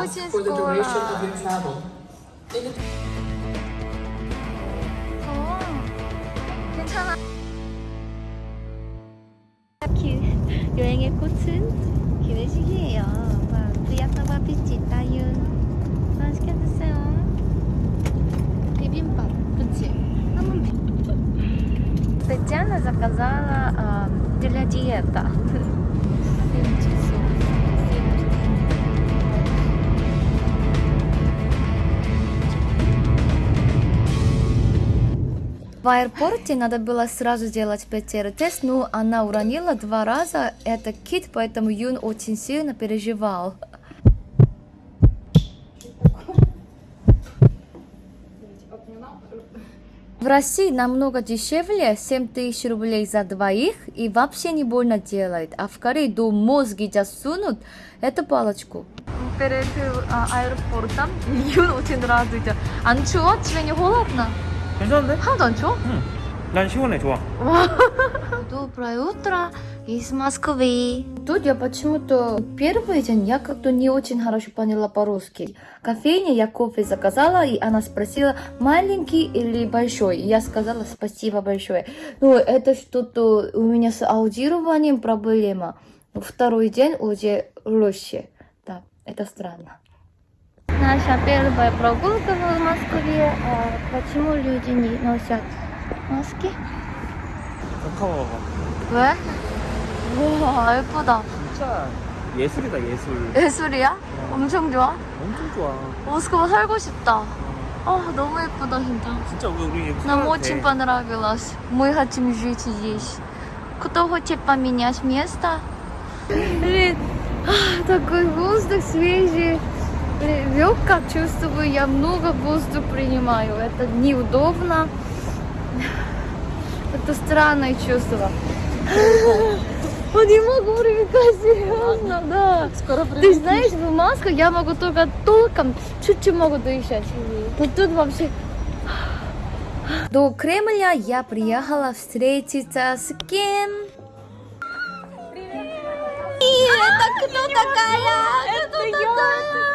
очень for the скоро. duration of your travel. In the 어, 괜찮아. 여행의 꽃은 기내식이에요. 와, 프리아타와 피치 따윤. 맛있게 드세요. 비빔밥, 그치? 한번 비... Татьяна заказала а, для диета. В аэропорте надо было сразу делать ПТР-тест, но она уронила два раза. Это кит, поэтому Юн очень сильно переживал. В России намного дешевле, 7 тысяч рублей за двоих, и вообще не больно делает. А в Корее до мозги засунут эту палочку. Перед э, аэропортом Юн очень радуется. А ну чего? Тебе не холодно? 괜찮은데? 하나도 안 추워? 응. 난 시원해, 좋아. Доброе утро из Москвы. Тут я почему-то первый день я как-то не очень хорошо поняла по-русски. Кофейня я кофе заказала, и она спросила, маленький или большой. И я сказала спасибо большое. Но это что-то у меня с аудированием проблема. Второй день уже лучше. Да, это странно. Наша первая прогулка в Москве. А почему люди не носят маски? 카카오 왜? 우와 예쁘다 진짜 예술이다, 예술. 예술이야? 엄청 좋아? 엄청 좋아. 모스크바 살고 싶다 아 너무 예쁘다 진짜 진짜 우리 우리 Нам 돼. очень понравилось Мы хотим жить здесь Кто хочет поменять место? Блин, а, такой воздух свежий Блин, Легко чувствую, я много воздуха принимаю Это неудобно Это странное чувство Не могу привыкать, серьезно, да. скоро Ты знаешь, в масках я могу только толком чуть-чуть могу дышать. Вот тут вообще... До Кремля я приехала встретиться с кем? Привет! Это кто такая? Это Лиса!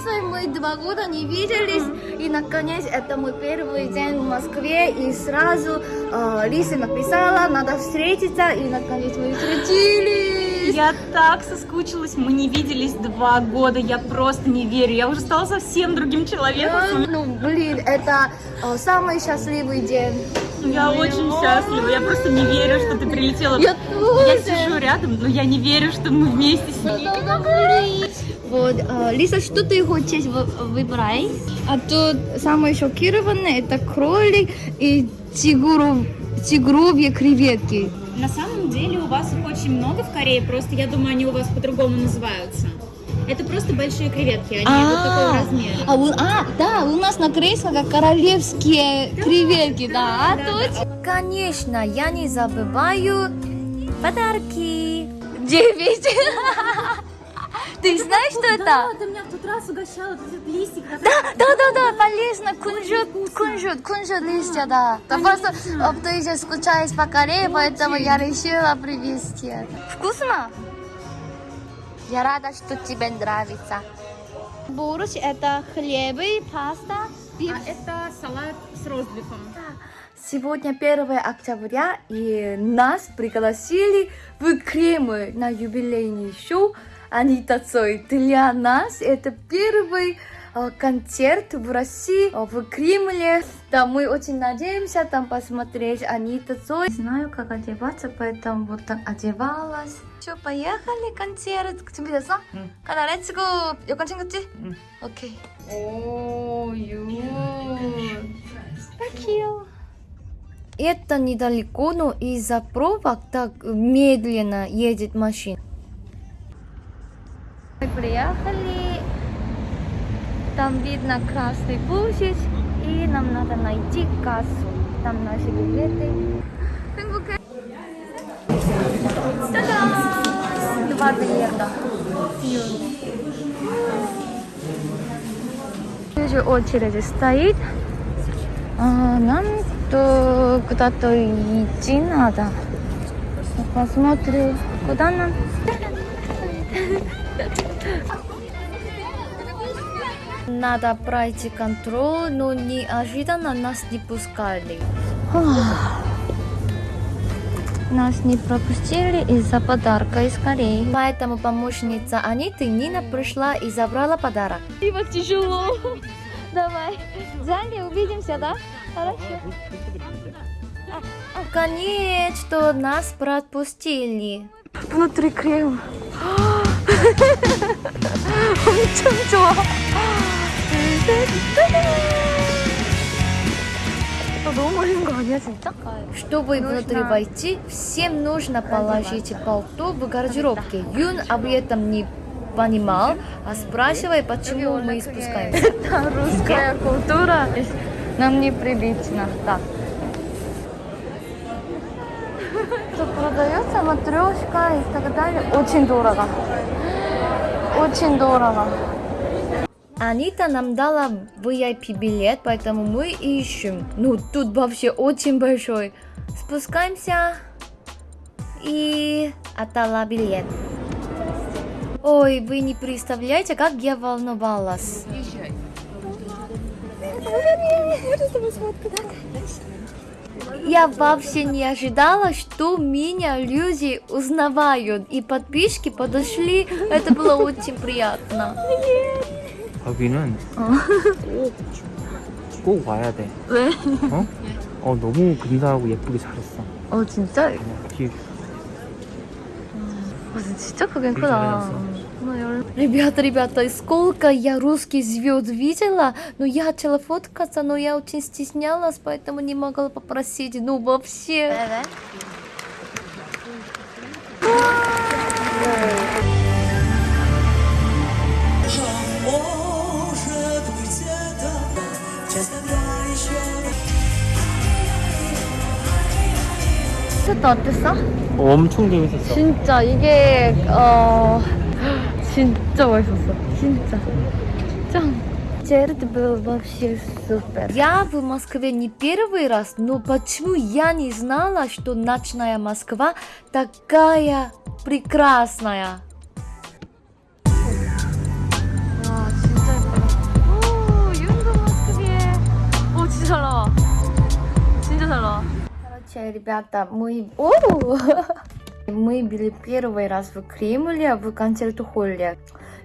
Лиса, мы два года не виделись, и наконец это мой первый день в Москве, и сразу э, Лиса написала, надо встретиться, и наконец мы встретились. Я так соскучилась, мы не виделись два года, я просто не верю, я уже стала совсем другим человеком. Ну, блин, это э, самый счастливый день. Я очень счастлива, я просто не верю, что ты прилетела. Я Я сижу рядом, но я не верю, что мы вместе с ней. Вот, э, Лиса, что ты хочешь вы- выбрать? А тут самое шокированное это кролик и тигров, тигровьи креветки. На самом деле у вас их очень много в Корее, просто я думаю, они у вас по-другому называются. Это просто большие креветки, они вот такого размера. а, у- а, да, у нас на корейском как королевские креветки, да, а тут? Конечно, я не забываю подарки. Девять. Ты знаешь, что это? ты меня в тот раз угощала, этот листик. Да, да, да, да, полезно, кунжут, кунжут, кунжут листья, да. Да просто ты еще скучаешь по Корее, поэтому я решила привезти. Вкусно? Я рада, что тебе нравится. Борщ это хлебы, паста, это салат с розбифом. Сегодня 1 октября, и нас пригласили в Кремль на юбилейный шоу Анита Цой. Для нас это первый э, концерт в России, э, в Кремле. Да, мы очень надеемся там посмотреть Анита Цой. Не знаю, как одеваться, поэтому вот так одевалась. Все, поехали, концерт. 준비됐어? 응. 가자, 렛츠고. 여권 챙겼지? 응. 오케이. 오, 유. Так 귀여워. Это недалеко, но из-за пробок так медленно едет машина. Там видно Красный площадь, и нам надо найти кассу. Там наши билеты. Два билета. 20 очередь стоит. А, нам то куда-то идти надо. Посмотрю, куда нам. Надо пройти контроль, но неожиданно нас не пускали. Нас не пропустили из-за подарка из Кореи. Поэтому помощница Аниты Нина пришла и забрала подарок. И вот тяжело. Давай. В зале увидимся, да? Хорошо. Конечно, нас пропустили. Внутри крем. 엄청 좋아. 아, 너무 멋있는 거 아니야, 진짜? Чтобы внутрь войти, всем нужно положить пальто в гардеробке. Юн об этом не понимал, а спрашивая, почему мы спускаемся. Это русская культура. Нам неприлично. Так. Тут продается матрешка и так далее. Очень дорого. Очень дорого. Анита нам дала VIP билет, поэтому мы ищем. Ну, тут вообще очень большой. Спускаемся и отдала билет. Ой, вы не представляете, как я волновалась. Я вообще не ожидала, что меня люди узнавают. И подписчики подошли. Это было очень приятно. 여기는 어. 꼭, 꼭 와야 돼. 왜? 어? 어, 너무 근사하고 예쁘게 잘했어. 어, 진짜? 어, 뒤에 아, 진짜 크긴 되게 크다. 잘해놨어. Ребята, ребята, сколько я русских звезд видела, но я хотела фоткаться, но я очень стеснялась, поэтому не могла попросить, ну вообще. 콘서트 어땠어? 어, 엄청 재밌었어 진짜 이게 어 진짜 멋있었어 진짜 짱 это было вообще супер. Я в Москве не первый раз, но почему я не знала, что ночная Москва такая прекрасная? 와 진짜 예쁘다. 오, 여행도 모스크비에. 오, 진짜 잘 나와. 진짜 잘 나와. Короче, ребята, мы... О! Мы были первый раз в Кремле, в концерт-холле.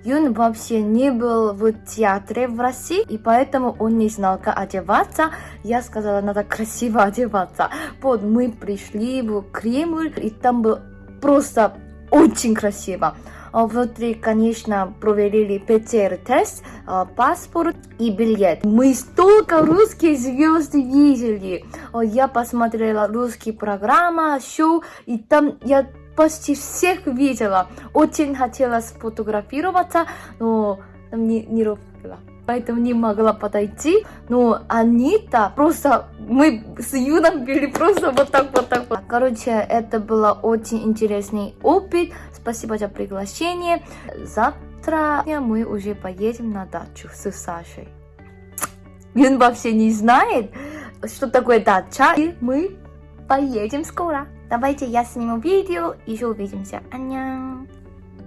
Юн вообще не был в театре в России, и поэтому он не знал, как одеваться. Я сказала, надо красиво одеваться. Вот мы пришли в Кремль, и там было просто очень красиво. А Внутри, конечно, проверили ПЦР-тест, а, паспорт и билет. Мы столько русских звезд видели. А, Я посмотрела русские программы, шоу, и там я почти всех видела. Очень хотела сфотографироваться, но не, не было. Поэтому не могла подойти. Но Анита просто... Мы с Юном были просто вот так, вот так. Вот. Короче, это был очень интересный опыт. Спасибо за приглашение. Завтра мы уже поедем на дачу с Сашей. Юн вообще не знает, что такое дача. И мы поедем скоро. Давайте я сниму видео, еще увидимся. Аньян.